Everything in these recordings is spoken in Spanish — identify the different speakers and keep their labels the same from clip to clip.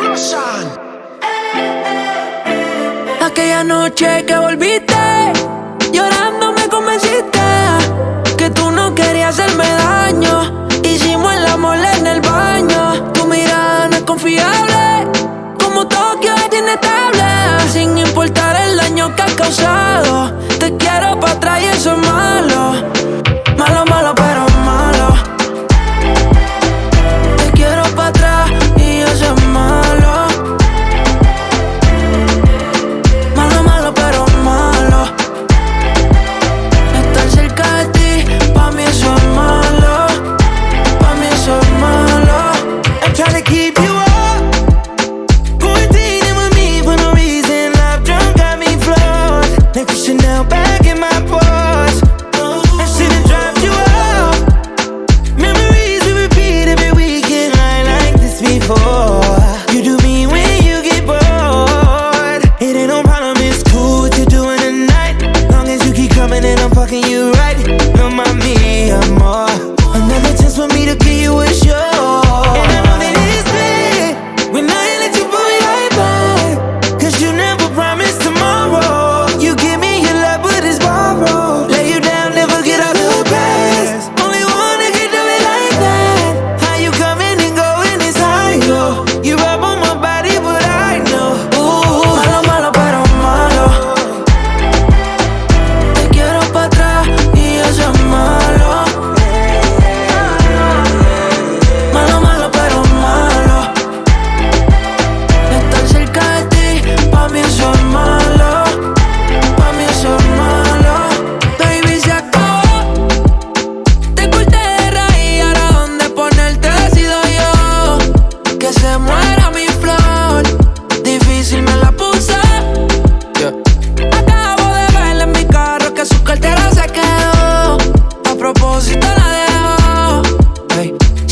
Speaker 1: Russian.
Speaker 2: Aquella noche que volviste, llorando me convenciste que tú no querías hacerme daño. Hicimos el amor en el baño. Tu mirada no es confiable, como Tokio es inestable, sin importar el daño que ha causado.
Speaker 1: back in my pocket.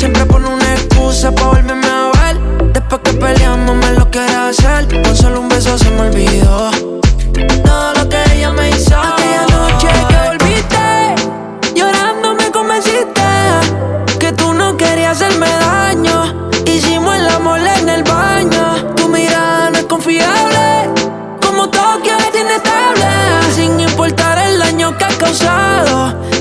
Speaker 2: Siempre pone una excusa pa' volverme a ver Después que peleando me lo quiere hacer Con solo un beso se me olvidó. Todo lo que ella me hizo. Aquella noche que volviste Llorando me convenciste Que tú no querías hacerme daño. Hicimos el amor en el baño. Tu mirada no es confiable Como Tokio es inestable. Sin importar el daño que has causado